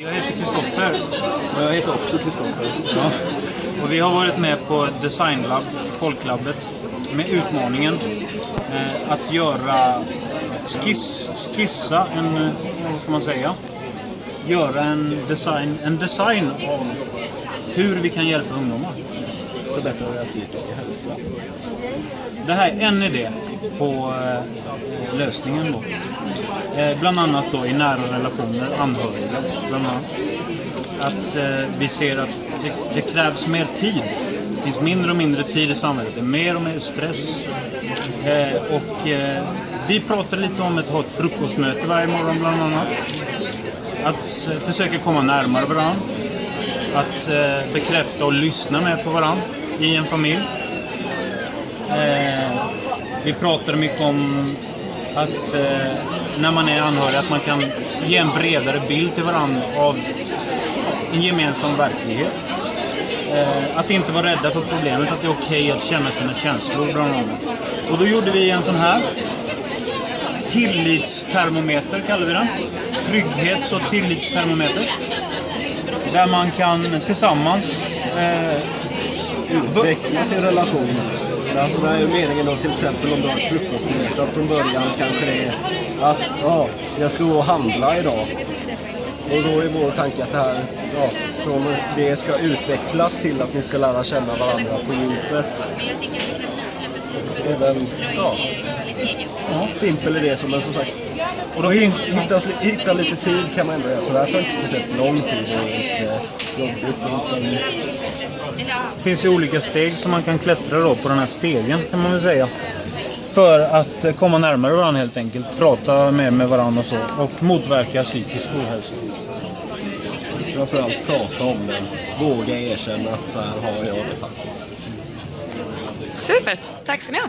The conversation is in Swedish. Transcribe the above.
Jag heter Kristoffer. Och jag heter också Kristoffer. Ja. Och vi har varit med på Designlab, Folklabbet, med utmaningen eh, att göra skiss, skissa en, eh, vad ska man säga? Göra en design, en design av hur vi kan hjälpa ungdomar. Förbättra deras psykiska hälsa. Det här är en idé på eh, lösningen då. Eh, bland annat då i nära relationer, anhöriga bland annat. Att eh, vi ser att det, det krävs mer tid. Det finns mindre och mindre tid i samhället. Det är mer och mer stress. Eh, och eh, vi pratar lite om att ha ett frukostmöte varje morgon bland annat. Att eh, försöka komma närmare varandra. Att eh, bekräfta och lyssna med på varandra i en familj. Eh, vi pratar mycket om att eh, när man är anhörig att man kan ge en bredare bild till varandra av en gemensam verklighet. Eh, att inte vara rädda för problemet, att det är okej att känna sina känslor bland annat. Och då gjorde vi en sån här tillitstermometer kallar vi den. Trygghets och tillitstermometer. Där man kan tillsammans eh, Utveckla sin relation. Alltså det är ju meningen då till exempel om du har ett frukostmöte att från början kanske det är att ja, jag ska gå och handla idag. Och då är vår tanke att det här, ja, från det ska utvecklas till att ni ska lära känna varandra på djupet. Även, ja, simpel idé som men som sagt. Och då hittas, hitta, hitta lite tid kan man ändå göra, för det här tar inte speciellt lång tid och det finns ju olika steg som man kan klättra då på den här stegen kan man väl säga. För att komma närmare varandra helt enkelt. Prata mer med varandra och så. Och motverka psykisk ohälsa. framförallt prata om det. Våga erkänna att så här har jag det faktiskt. Super, tack ska ni ha.